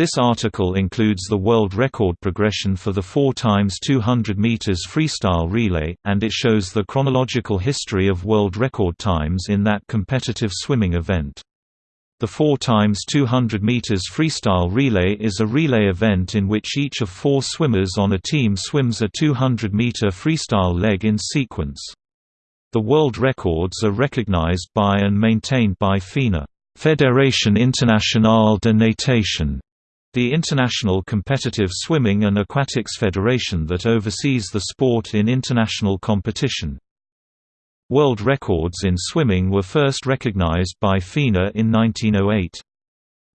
This article includes the world record progression for the 4 times 200 meters freestyle relay, and it shows the chronological history of world record times in that competitive swimming event. The 4 times 200 meters freestyle relay is a relay event in which each of four swimmers on a team swims a 200-meter freestyle leg in sequence. The world records are recognized by and maintained by FINA Fédération Internationale de Natation the International Competitive Swimming and Aquatics Federation that oversees the sport in international competition. World records in swimming were first recognized by FINA in 1908.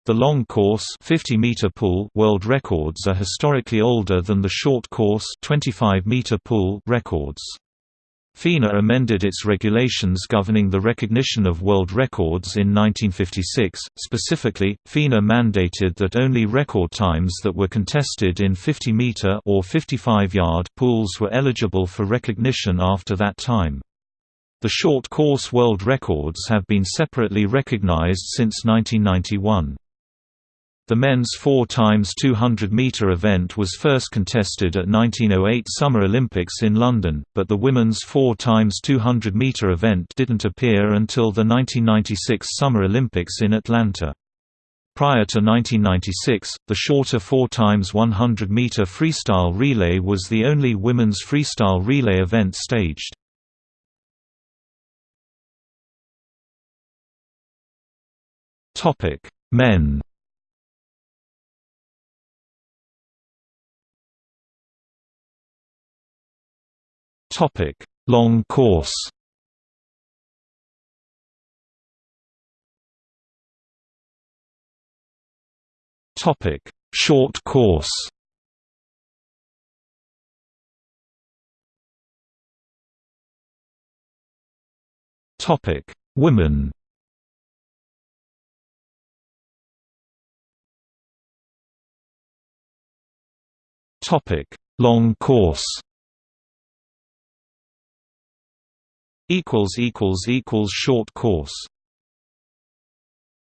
The long course 50 meter pool world records are historically older than the short course 25 meter pool records. FINA amended its regulations governing the recognition of world records in 1956. Specifically, FINA mandated that only record times that were contested in 50 meter or 55 yard pools were eligible for recognition after that time. The short course world records have been separately recognized since 1991. The men's 4 times 200 meter event was first contested at 1908 Summer Olympics in London, but the women's 4 times 200 meter event didn't appear until the 1996 Summer Olympics in Atlanta. Prior to 1996, the shorter 4 times 100 meter freestyle relay was the only women's freestyle relay event staged. Topic: Men Topic: Long course. Topic: Short course. Topic: Women. Topic: Long course. Equals equals equals short course